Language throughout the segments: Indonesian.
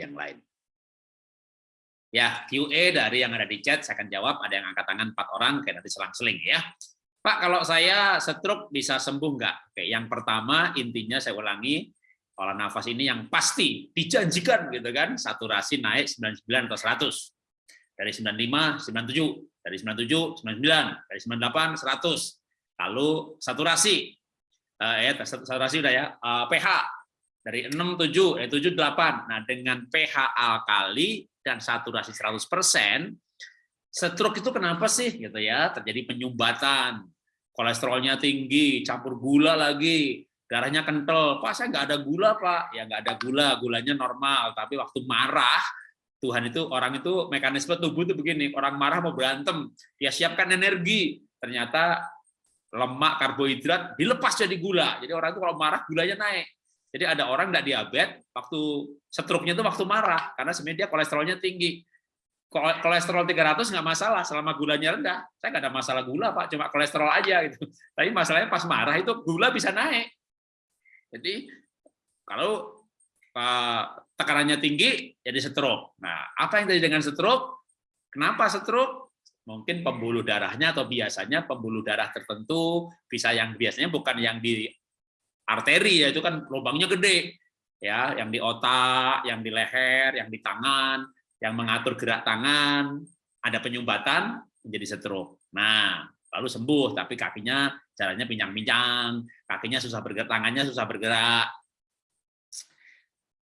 yang lain. Ya, QA dari yang ada di chat saya akan jawab. Ada yang angkat tangan empat orang, kayak nanti selang-seling ya. Pak, kalau saya stroke bisa sembuh nggak? Oke, yang pertama intinya saya ulangi, olah nafas ini yang pasti dijanjikan gitu kan, saturasi naik 99 atau 100. Dari 95, 97, dari 97, 99, dari 98, 100. Lalu saturasi, uh, ya saturasi udah ya, uh, pH dari 6, 7, eh, 7, 8. Nah, dengan pH alkali dan saturasi 100%, stroke itu kenapa sih gitu ya? Terjadi penyumbatan, kolesterolnya tinggi, campur gula lagi, darahnya kental. Pak, saya nggak ada gula, Pak. Ya nggak ada gula, gulanya normal. Tapi waktu marah, Tuhan itu orang itu mekanisme tubuh itu begini. Orang marah mau berantem, dia siapkan energi. Ternyata lemak, karbohidrat dilepas jadi gula. Jadi orang itu kalau marah gulanya naik. Jadi ada orang nggak diabetes waktu stroke-nya itu waktu marah karena sebenarnya dia kolesterolnya tinggi. Kolesterol 300 nggak masalah selama gulanya rendah. Saya nggak ada masalah gula pak, cuma kolesterol aja gitu. Tapi masalahnya pas marah itu gula bisa naik. Jadi kalau tekanannya tinggi jadi stroke. Nah, apa yang terjadi dengan stroke? Kenapa stroke? Mungkin pembuluh darahnya atau biasanya pembuluh darah tertentu bisa yang biasanya bukan yang di arteri ya itu kan lubangnya gede ya, yang di otak, yang di leher, yang di tangan, yang mengatur gerak tangan, ada penyumbatan menjadi stroke. Nah, lalu sembuh tapi kakinya caranya pincang-pincang, kakinya susah bergerak, tangannya susah bergerak.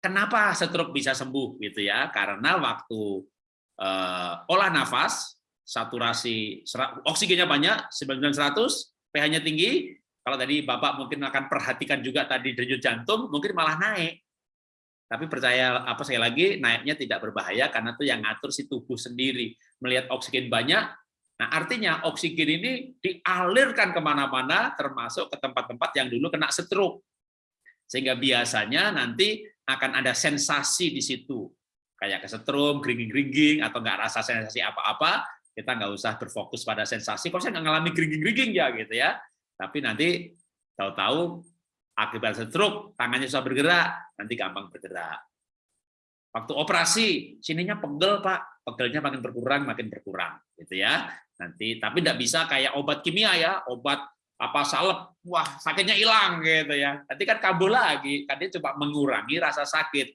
Kenapa stroke bisa sembuh gitu ya? Karena waktu uh, olah nafas, saturasi oksigennya banyak, 9900, pH-nya tinggi, kalau tadi Bapak mungkin akan perhatikan juga tadi denyut jantung, mungkin malah naik. Tapi percaya apa saya lagi naiknya tidak berbahaya karena itu yang ngatur si tubuh sendiri. Melihat oksigen banyak, Nah, artinya oksigen ini dialirkan ke mana-mana, termasuk ke tempat-tempat yang dulu kena stroke. Sehingga biasanya nanti akan ada sensasi di situ. Kayak kesetrum, geringging-geringging, atau nggak rasa sensasi apa-apa, kita nggak usah berfokus pada sensasi, kok saya nggak ngalami geringging-geringging ya, gitu ya. Tapi nanti tahu-tahu akibat stroke, tangannya susah bergerak, nanti gampang bergerak. Waktu operasi, sininya pegel, Pak. Pegelnya makin berkurang, makin berkurang. gitu ya nanti tapi tidak bisa kayak obat kimia ya obat apa salep wah sakitnya hilang gitu ya nanti kan kambuh lagi kan dia coba mengurangi rasa sakit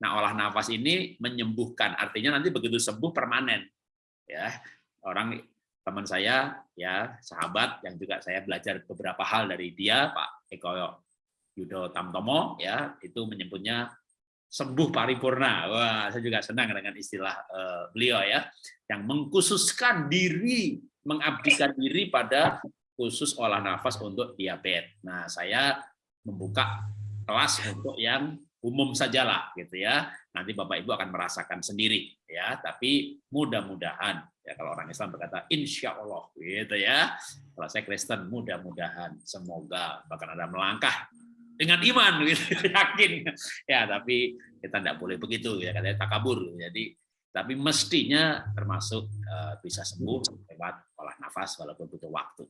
nah olah nafas ini menyembuhkan artinya nanti begitu sembuh permanen ya orang teman saya ya sahabat yang juga saya belajar beberapa hal dari dia Pak Eko Yudo Tamtomo ya itu menyebutnya sembuh paripurna. Wah, saya juga senang dengan istilah uh, beliau ya, yang mengkhususkan diri, mengabdikan diri pada khusus olah nafas untuk diabetes. Nah, saya membuka kelas untuk yang umum sajalah gitu ya. Nanti Bapak Ibu akan merasakan sendiri ya, tapi mudah-mudahan ya kalau orang Islam berkata insya Allah gitu ya. Kalau saya Kristen mudah-mudahan semoga bahkan ada melangkah dengan iman gitu yakin ya tapi kita tidak boleh begitu ya katanya takabur jadi tapi mestinya termasuk uh, bisa sembuh lewat olah nafas walaupun butuh waktu